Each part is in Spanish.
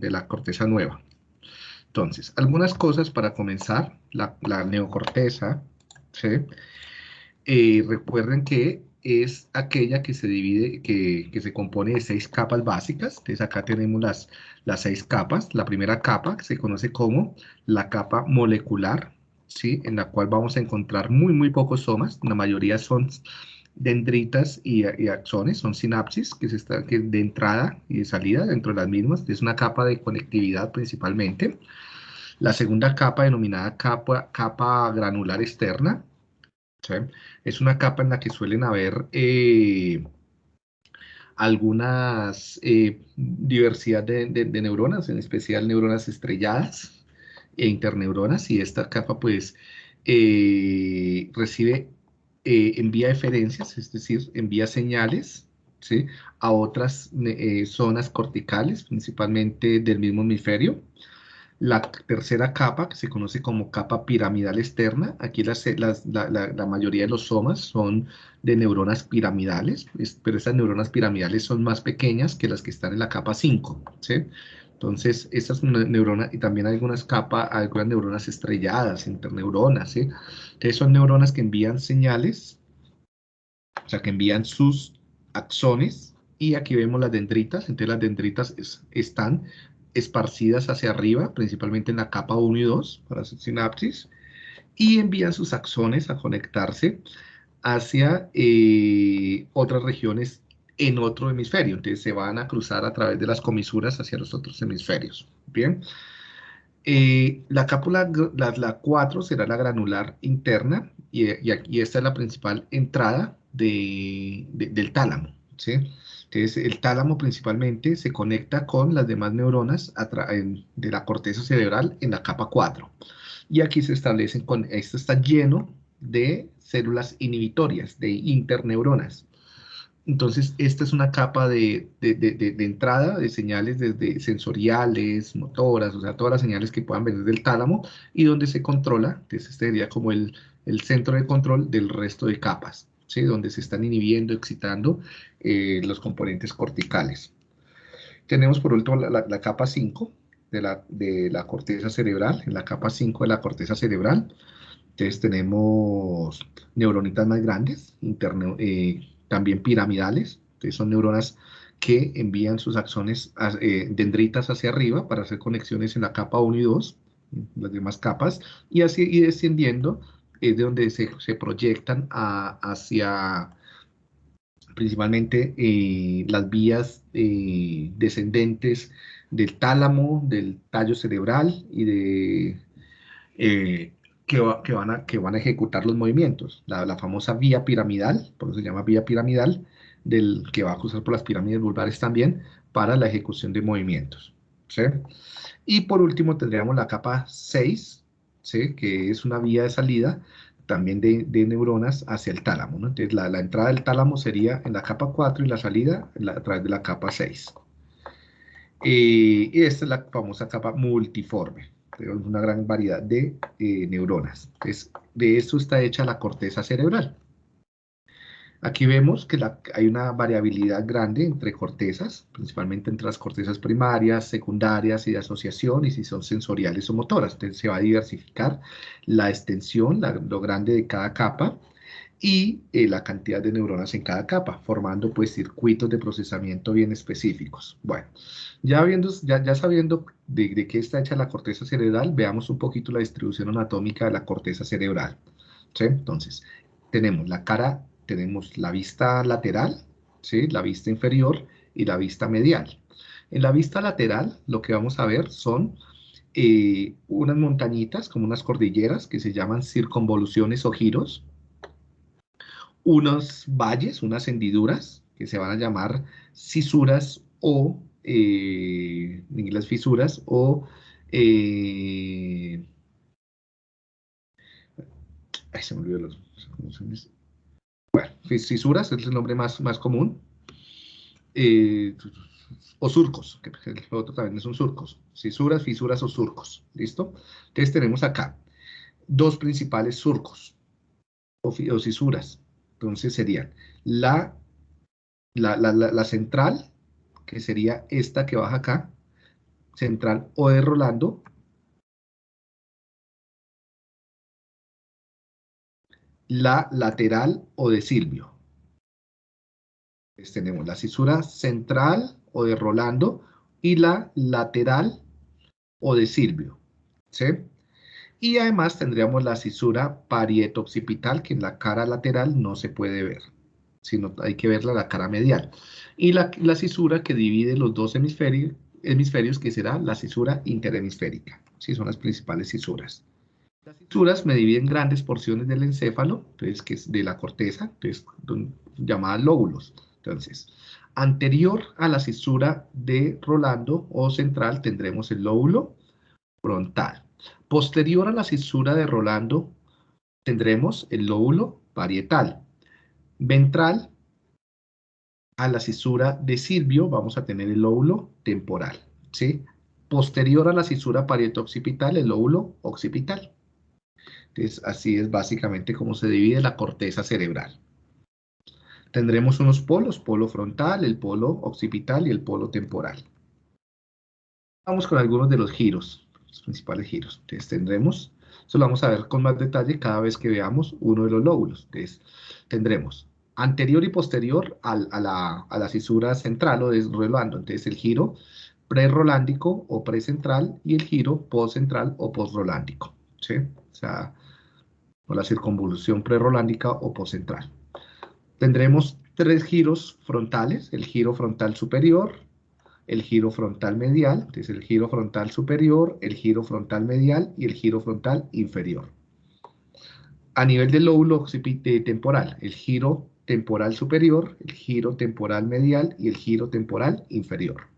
de la corteza nueva. Entonces, algunas cosas para comenzar, la, neocorteza, eh, recuerden que es aquella que se divide, que, se compone de seis capas básicas. Entonces acá tenemos las, las seis capas. La primera capa se conoce como la capa molecular, ¿sí? En la cual vamos a encontrar muy, muy pocos somas. La mayoría son dendritas y, axones, son sinapsis que, se está, que de entrada y de salida dentro de las mismas. Es una capa de conectividad principalmente. La segunda capa, denominada capa, capa granular externa, es una capa en la que suelen haber eh, algunas eh, diversidad de, neuronas, en especial neuronas estrelladas e interneuronas, y esta capa pues eh, recibe, envía eferencias, es decir, envía señales a otras zonas corticales, principalmente del mismo hemisferio, la tercera capa, que se conoce como capa piramidal externa, aquí la, mayoría de los somas son de neuronas piramidales, pero estas neuronas piramidales son más pequeñas que las que están en la capa 5, ¿sí? Entonces, estas neuronas, y también algunas capas, algunas neuronas estrelladas, interneuronas, ¿sí? Son neuronas que envían señales, o sea, que envían sus axones, y aquí vemos las dendritas, entonces las dendritas están esparcidas hacia arriba, principalmente en la capa 1 y 2, para hacer sinapsis, y envían sus axones a conectarse hacia eh, otras regiones en otro hemisferio. Entonces se van a cruzar a través de las comisuras hacia los otros hemisferios. Bien. Eh, la cápula, la, 4 será la granular interna y, y, esta es la principal entrada del tálamo. ¿sí? Entonces, el tálamo principalmente se conecta con las demás neuronas de la corteza cerebral en la capa 4. Y aquí se establecen con, esto está lleno de células inhibitorias, de interneuronas. Entonces, esta es una capa de, entrada de señales desde sensoriales, motoras, o sea, todas las señales que puedan venir del tálamo y donde se controla, entonces este sería como el, el centro de control del resto de capas donde se están inhibiendo, excitando eh, los componentes corticales. Tenemos por último la, capa 5 de la, de la, corteza cerebral. En la capa 5 de la corteza cerebral, entonces tenemos neuronitas más grandes, eh, también piramidales, entonces son neuronas que envían sus axones eh, dendritas hacia arriba para hacer conexiones en la capa 1 y 2, las demás capas, y así y descendiendo es de donde se, proyectan hacia principalmente eh, las vías eh, descendentes del tálamo, del tallo cerebral y de que, van a, que van a ejecutar los movimientos. La, famosa vía piramidal, por eso se llama vía piramidal, del, que va a cruzar por las pirámides vulvares también para la ejecución de movimientos. Y por último tendríamos la capa 6, que es una vía de salida también de, neuronas hacia el tálamo. Entonces, la, entrada del tálamo sería en la capa 4 y la salida a través de la capa 6. Eh, y esta es la famosa capa multiforme. Tenemos una gran variedad de eh, neuronas. Entonces, de esto está hecha la corteza cerebral. Aquí vemos que hay una variabilidad grande entre cortezas, principalmente entre las cortezas primarias, secundarias y de asociación, y si son sensoriales o motoras. Entonces se va a diversificar la extensión, lo grande de cada capa, y eh, la cantidad de neuronas en cada capa, formando pues circuitos de procesamiento bien específicos. Bueno, ya, viendo, ya, sabiendo de, de, qué está hecha la corteza cerebral, veamos un poquito la distribución anatómica de la corteza cerebral. Entonces, tenemos la cara tenemos la vista lateral, ¿sí? la vista inferior y la vista medial. En la vista lateral lo que vamos a ver son eh, unas montañitas, como unas cordilleras, que se llaman circunvoluciones o giros, unos valles, unas hendiduras, que se van a llamar cisuras o, eh, en inglés fisuras, o... Eh, ay, se me olvidó los... Bueno, fisuras es el nombre más, más común. Eh, o surcos, que el otro también son surcos. Fisuras, fisuras o surcos. ¿Listo? Entonces tenemos acá dos principales surcos o, fisuras. Entonces serían la, la, la, central, que sería esta que baja acá, central o de Rolando, la lateral o de Silvio. Entonces tenemos la cisura central o de Rolando y la lateral o de Silvio. ¿sí? Y además tendríamos la cisura parieto-occipital, que en la cara lateral no se puede ver, sino hay que verla la cara medial. Y la, la cisura que divide los dos hemisferios, hemisferios, que será la cisura interhemisférica. Sí, son las principales cisuras. Las cisuras me dividen grandes porciones del encéfalo, entonces, que es de la corteza, entonces, llamadas lóbulos. Entonces, anterior a la cisura de Rolando o central tendremos el lóbulo frontal. Posterior a la cisura de Rolando tendremos el lóbulo parietal. Ventral a la cisura de Silvio vamos a tener el lóbulo temporal. ¿sí? Posterior a la cisura parieto-occipital, el lóbulo occipital. Entonces, así es básicamente como se divide la corteza cerebral. Tendremos unos polos, polo frontal, el polo occipital y el polo temporal. Vamos con algunos de los giros, los principales giros. Entonces tendremos, eso lo vamos a ver con más detalle cada vez que veamos uno de los lóbulos. Entonces tendremos anterior y posterior a, la, cisura central o desrolando. Entonces el giro pre-rolándico o precentral y el giro post-central o post-rolándico. ¿sí? O sea, o la circunvolución pre-rolándica o post-central. Tendremos tres giros frontales, el giro frontal superior, el giro frontal medial, entonces el giro frontal superior, el giro frontal medial y el giro frontal inferior. A nivel del lóbulo temporal, el giro temporal superior, el giro temporal medial y el giro temporal inferior.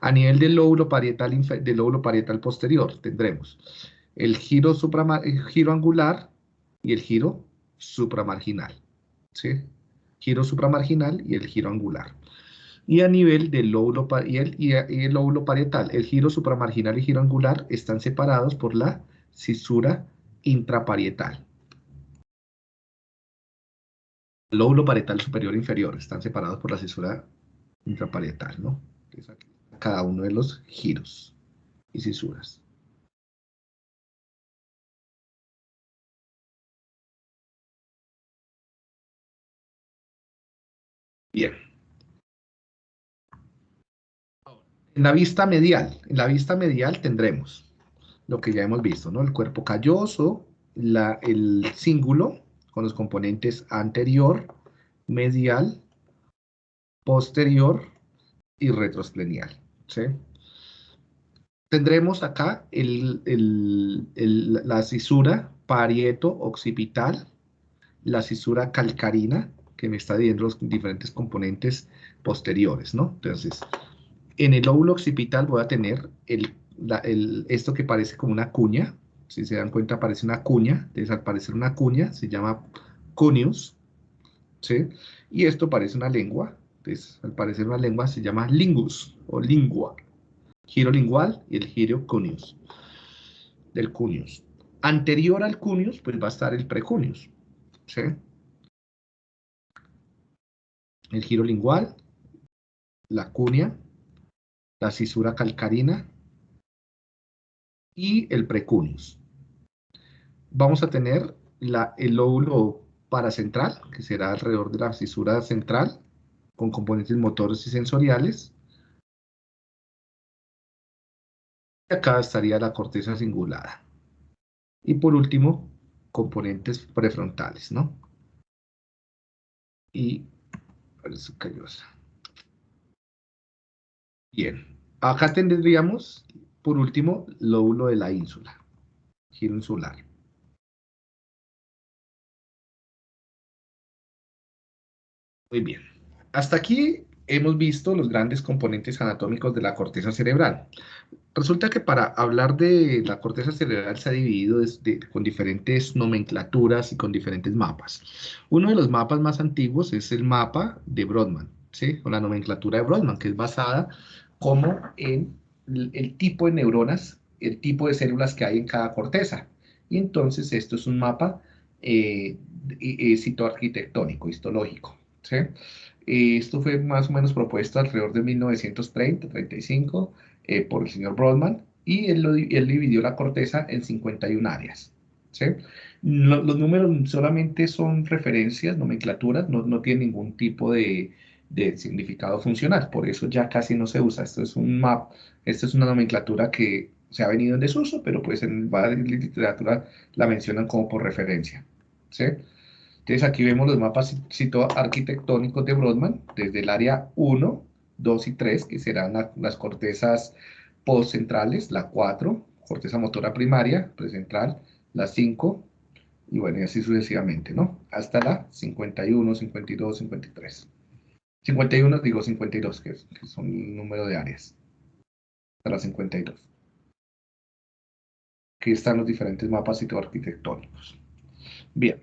A nivel del lóbulo parietal, del lóbulo parietal posterior tendremos el giro, el giro angular y el giro supramarginal. ¿sí? Giro supramarginal y el giro angular. Y a nivel del lóbulo, y el, lóbulo parietal, el giro supramarginal y giro angular están separados por la cisura intraparietal. Lóbulo parietal superior e inferior están separados por la cisura intraparietal, ¿no? cada uno de los giros y cisuras. Bien. En la vista medial, en la vista medial tendremos lo que ya hemos visto, ¿no? El cuerpo calloso, el cíngulo con los componentes anterior, medial, posterior y retrosplenial, ¿sí? Tendremos acá la cisura parieto-occipital, la cisura calcarina, que me está dividiendo los diferentes componentes posteriores, ¿no? Entonces, en el lóbulo occipital voy a tener el, esto que parece como una cuña, si se dan cuenta parece una cuña, entonces al parecer una cuña se llama cuneus, ¿sí? Y esto parece una lengua, entonces al parecer una lengua se llama lingus o lingua, giro lingual y el giro cuneus, del cuneus. Anterior al cuneus, pues va a estar el precuneus, ¿sí? el giro lingual, la cuña, la cisura calcarina y el precuneus. Vamos a tener el lóbulo paracentral, que será alrededor de la cisura central, con componentes motores y sensoriales. Y acá estaría la corteza cingulada. Y por último, componentes prefrontales, ¿no? Y. Bien, acá tendríamos, por último, lóbulo de la ínsula, giro insular. Muy bien, hasta aquí hemos visto los grandes componentes anatómicos de la corteza cerebral. Resulta que para hablar de la corteza cerebral se ha dividido con diferentes nomenclaturas y con diferentes mapas. Uno de los mapas más antiguos es el mapa de Brodmann, ¿sí? o la nomenclatura de Brodmann, que es basada como en el, tipo de neuronas, el tipo de células que hay en cada corteza. Y entonces esto es un mapa eh, citoarquitectónico, histológico. ¿sí? Eh, esto fue más o menos propuesto alrededor de 1930-35 eh, por el señor Brodmann y él, él, dividió la corteza en 51 áreas. ¿sí? los números solamente son referencias, nomenclaturas, no, no tienen ningún tipo de, de, significado funcional, por eso ya casi no se usa. Esto es un map, esto es una nomenclatura que se ha venido en desuso, pero pues en varias literatura la mencionan como por referencia. ¿sí? Entonces aquí vemos los mapas arquitectónicos de Brodmann, desde el área 1, 2 y 3, que serán las cortezas postcentrales, la 4, corteza motora primaria, precentral, la 5, y bueno, y así sucesivamente, ¿no? Hasta la 51, 52, 53. 51, digo 52, que, que son el número de áreas. La 52. Aquí están los diferentes mapas arquitectónicos. Bien.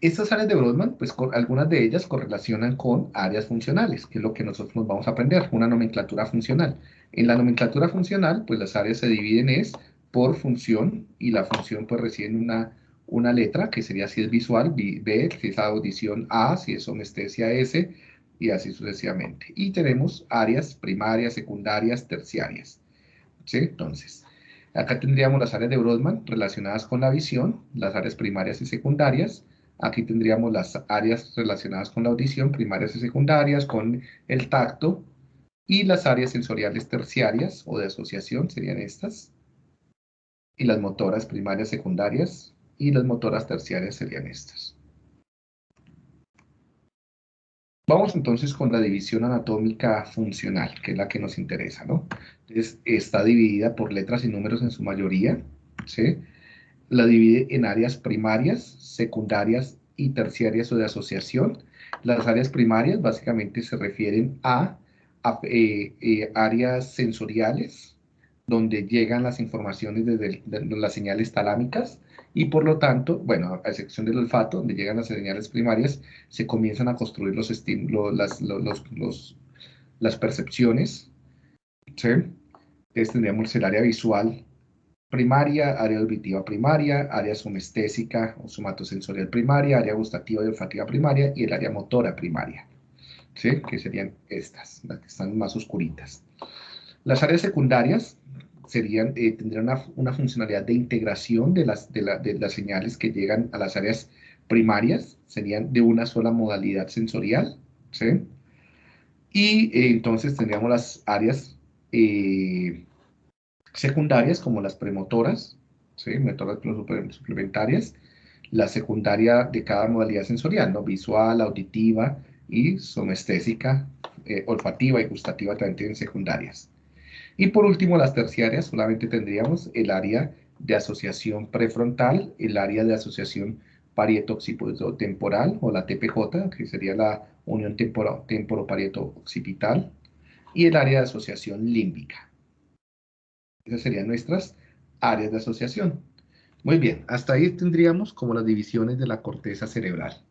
Estas áreas de Brodmann, pues algunas de ellas correlacionan con áreas funcionales, que es lo que nosotros nos vamos a aprender, una nomenclatura funcional. En la nomenclatura funcional, pues las áreas se dividen es por función y la función pues recibe una, una letra que sería si es visual, B, si es audición A, si es somestesia S y así sucesivamente. Y tenemos áreas primarias, secundarias, terciarias. ¿Sí? Entonces, acá tendríamos las áreas de Brodmann relacionadas con la visión, las áreas primarias y secundarias. Aquí tendríamos las áreas relacionadas con la audición, primarias y secundarias, con el tacto, y las áreas sensoriales terciarias o de asociación serían estas y las motoras primarias secundarias y las motoras terciarias serían estas. Vamos entonces con la división anatómica funcional, que es la que nos interesa, ¿no? Entonces, está dividida por letras y números en su mayoría, ¿sí? La divide en áreas primarias, secundarias y terciarias o de asociación. Las áreas primarias básicamente se refieren a, eh, eh, áreas sensoriales, donde llegan las informaciones desde las señales talámicas y por lo tanto, bueno, a excepción del olfato, donde llegan las señales primarias, se comienzan a construir los estímulos, las, los, las percepciones. ¿sí? Entonces tendríamos el área visual primaria, área auditiva primaria, área somestésica o somatosensorial primaria, área gustativa y olfativa primaria y el área motora primaria, ¿sí? que serían estas, las que están más oscuritas. Las áreas secundarias serían, eh, tendrían una, funcionalidad de integración de las, de, las señales que llegan a las áreas primarias, serían de una sola modalidad sensorial, ¿sí? Y eh, entonces tendríamos las áreas eh, secundarias como las premotoras, ¿sí? Motoras suplementarias, la secundaria de cada modalidad sensorial, ¿no? Visual, auditiva y somestésica, olfativa y gustativa también tienen secundarias. Y por último, las terciarias, solamente tendríamos el área de asociación prefrontal, el área de asociación parieto-temporal o la TPJ, que sería la unión temporo-parieto-occipital, y el área de asociación límbica. Esas serían nuestras áreas de asociación. Muy bien, hasta ahí tendríamos como las divisiones de la corteza cerebral.